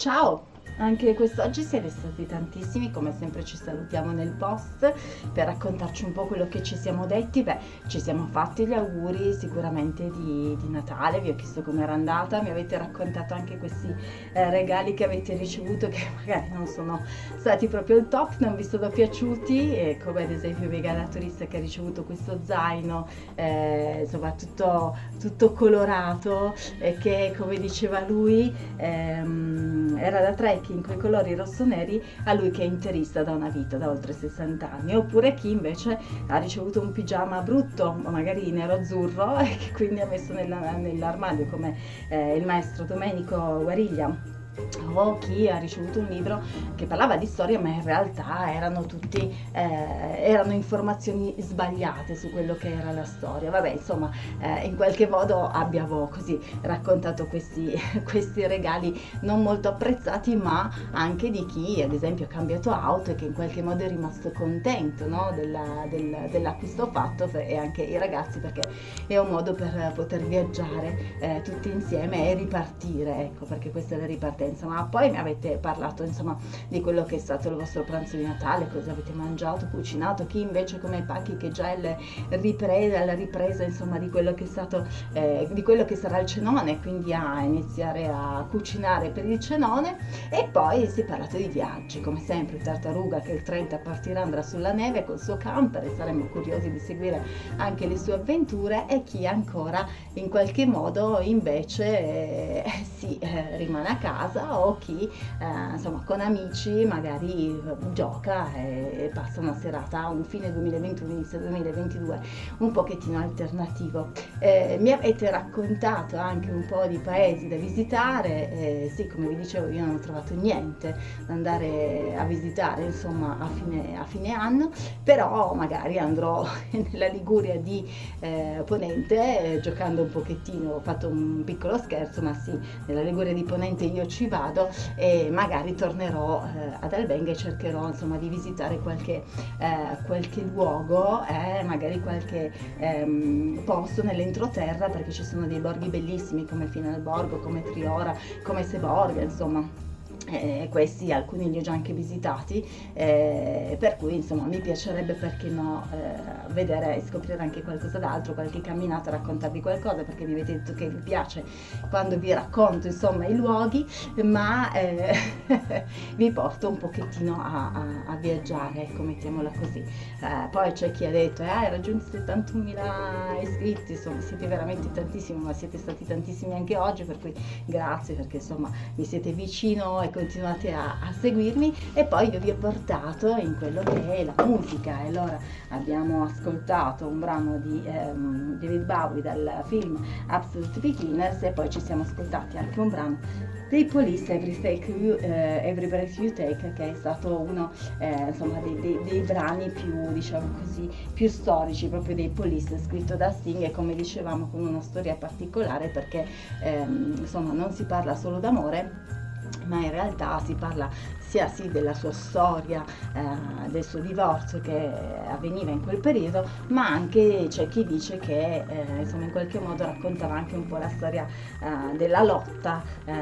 Tchau! Anche quest'oggi siete stati tantissimi, come sempre ci salutiamo nel post per raccontarci un po' quello che ci siamo detti. Beh, ci siamo fatti gli auguri sicuramente di, di Natale, vi ho chiesto come era andata, mi avete raccontato anche questi eh, regali che avete ricevuto che magari non sono stati proprio il top, non vi sono piaciuti, e come ad esempio Vega la turista che ha ricevuto questo zaino, eh, insomma tutto, tutto colorato, e che come diceva lui ehm, era da trekking in quei colori rosso-neri a lui che è interista da una vita, da oltre 60 anni, oppure chi invece ha ricevuto un pigiama brutto, magari nero-azzurro, e che quindi ha messo nell'armadio come eh, il maestro Domenico Guariglia o chi ha ricevuto un libro che parlava di storia ma in realtà erano tutti eh, erano informazioni sbagliate su quello che era la storia vabbè insomma eh, in qualche modo abbiamo così raccontato questi, questi regali non molto apprezzati ma anche di chi ad esempio ha cambiato auto e che in qualche modo è rimasto contento no? della, del, dell'acquisto fatto e anche i ragazzi perché è un modo per poter viaggiare eh, tutti insieme e ripartire ecco perché questa è la ripartenza insomma poi mi avete parlato insomma di quello che è stato il vostro pranzo di Natale cosa avete mangiato cucinato chi invece come Pacchi che già è ripresa, la ripresa insomma di quello che è stato eh, di quello che sarà il cenone quindi a iniziare a cucinare per il cenone. E poi si è parlato di viaggi come sempre Tartaruga che il 30 partirà andrà sulla neve col suo camper e saremo curiosi di seguire anche le sue avventure. E chi ancora in qualche modo invece eh, si eh, rimane a casa o chi eh, insomma con amici magari gioca e, e, passa una serata, un fine 2021, inizio 2022 un pochettino alternativo. Eh, mi avete raccontato anche un po' di paesi da visitare, eh, sì come vi dicevo io non ho trovato niente da andare a visitare insomma a fine, a fine anno, però magari andrò nella Liguria di eh, Ponente eh, giocando un pochettino, ho fatto un piccolo scherzo ma sì, nella Liguria di Ponente io ci vado e magari tornerò eh, ad Albenga e cercherò insomma di visitare qualche, eh, qualche luogo, eh, magari qualche ehm, posto nell'entroterra perché ci sono dei borghi bellissimi come Finalborgo, come Triora, come Seborga, insomma eh, questi alcuni li ho già anche visitati eh, per cui insomma mi piacerebbe perché no eh, vedere e scoprire anche qualcosa d'altro qualche camminata raccontarvi qualcosa perché mi avete detto che vi piace quando vi racconto insomma i luoghi ma eh, vi porto un pochettino a, a, a, viaggiare ecco mettiamola così. Eh, poi c'è chi ha detto hai raggiunto 71.000 iscritti insomma siete veramente tantissimi ma siete stati tantissimi anche oggi per cui grazie perché insomma mi siete vicino e continuate a, a, seguirmi e poi io vi ho portato in quello che è la musica. E allora abbiamo ascoltato un brano di um, David Bowie dal film Absolute Beginners e poi ci siamo ascoltati anche un brano dei Police Every, take you, uh, Every Breath You Take che è stato uno eh, insomma dei, dei, dei, brani più diciamo così più storici proprio dei Police scritto da Sting e come dicevamo con una storia particolare perché ehm, insomma non si parla solo d'amore ma in realtà si parla sia sì della sua storia, eh, del suo divorzio che avveniva in quel periodo, ma anche c'è chi dice che eh, insomma in qualche modo raccontava anche un po' la storia eh, della lotta eh,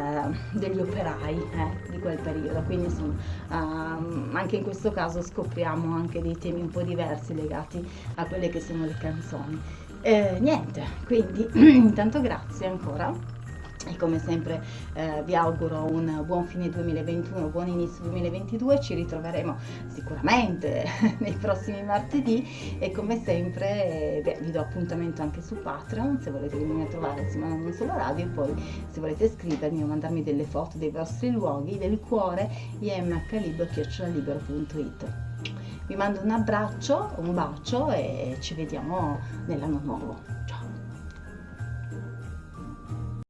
degli operai eh, di quel periodo. Quindi insomma ehm, anche in questo caso scopriamo anche dei temi un po' diversi legati a quelle che sono le canzoni. Eh, niente, quindi intanto grazie ancora e come sempre eh, vi auguro un buon fine 2021, buon inizio 2022, ci ritroveremo sicuramente nei prossimi martedì e come sempre eh, beh, vi do appuntamento anche su Patreon se volete venire a trovare insieme a non solo radio e poi se volete scrivermi o mandarmi delle foto dei vostri luoghi del cuore imhlibero.it vi mando un abbraccio, un bacio e ci vediamo nell'anno nuovo.